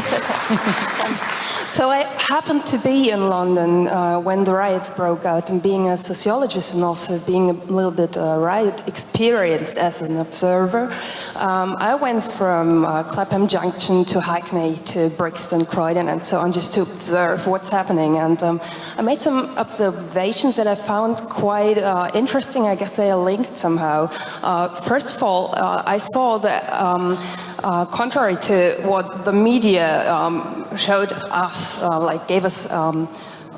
確かに。So I happened to be in London uh, when the riots broke out and being a sociologist and also being a little bit uh, riot experienced as an observer, um, I went from uh, Clapham Junction to Hackney to Brixton, Croydon and so on just to observe what's happening and um, I made some observations that I found quite uh, interesting. I guess they are linked somehow. Uh, first of all, uh, I saw that um, uh, contrary to what the media um, showed us, uh, like gave us um,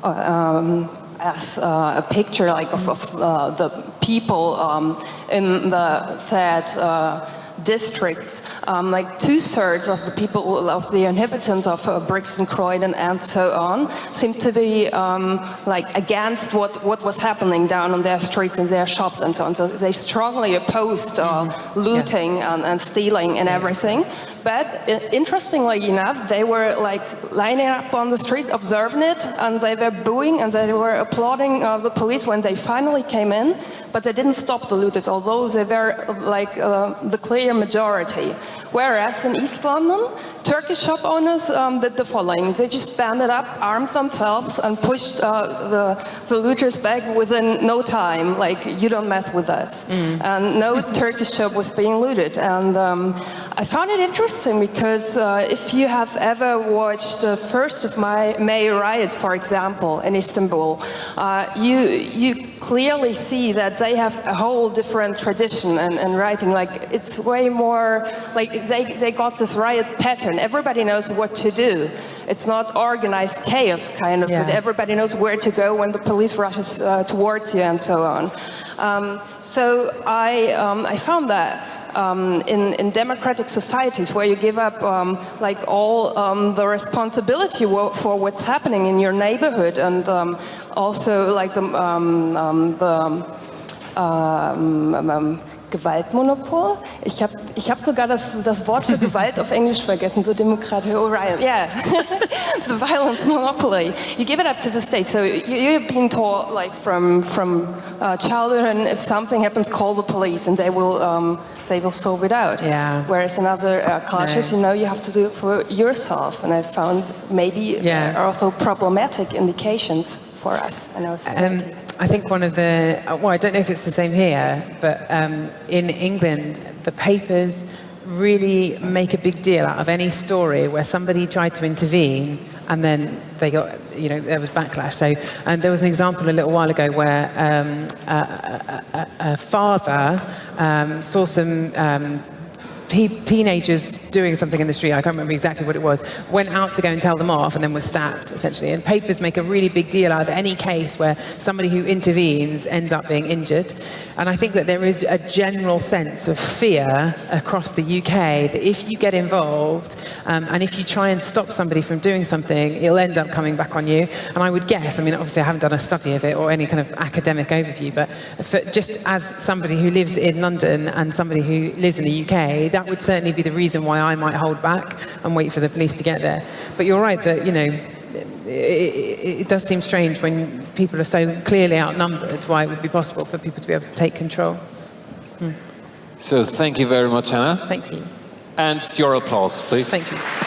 uh, um, as uh, a picture like of, of uh, the people um, in the third districts, um, like two-thirds of the people, of the inhabitants of uh, Brixton, Croydon and so on, seem to be um, like against what, what was happening down on their streets and their shops and so on. So they strongly opposed uh, looting yeah. and, and, stealing and everything. But uh, interestingly enough, they were like lining up on the street, observing it, and they were booing and they were applauding uh, the police when they finally came in, but they didn't stop the looters, although they were like uh, the clear majority. Whereas in East London, Turkish shop owners um, did the following. They just banded up, armed themselves, and pushed uh, the, the looters back within no time, like, you don't mess with us. Mm. And no Turkish shop was being looted. And um, I found it interesting because uh, if you have ever watched the first of my May riots, for example, in Istanbul, uh, you, you clearly see that they have a whole different tradition and, and writing. Like, it's way more, like, they, they got this riot pattern everybody knows what to do. It's not organized chaos kind of, yeah. but everybody knows where to go when the police rushes uh, towards you and so on. Um, so I, um, I found that um, in, in, democratic societies where you give up um, like all um, the responsibility for what's happening in your neighborhood and um, also like the, um, the Gewaltmonopol. Ich habe ich hab sogar das, das Wort für Gewalt auf Englisch vergessen, so demokratisch. Oh, right. Yeah. the violence monopoly. You give it up to the state. So you, have been taught like from, from uh, childhood and if something happens, call the police and they will, um, they will solve it out. Yeah. Whereas in other uh, cultures, you know, you have to do it for yourself. And I found maybe yeah. there are also problematic indications for us in our society. Um, I think one of the, uh, well, I don't know if it's the same here, but um, in England, the papers really make a big deal out of any story where somebody tried to intervene and then they got, you know, there was backlash. So, and there was an example a little while ago where um, a, a, a, a father um, saw some um, teenagers doing something in the street, I can't remember exactly what it was, went out to go and tell them off and then was stabbed, essentially. And papers make a really big deal out of any case where somebody who intervenes ends up being injured. And I think that there is a general sense of fear across the UK that if you get involved um, and if you try and stop somebody from doing something, it'll end up coming back on you. And I would guess, I mean, obviously I haven't done a study of it or any kind of academic overview, but just as somebody who lives in London and somebody who lives in the UK, that would certainly be the reason why I might hold back and wait for the police to get there. But you're right that, you know, it, it, it, does seem strange when people are so clearly outnumbered why it would be possible for people to be able to take control. Hmm. So thank you very much, Anna. Thank you. And your applause, please. Thank you.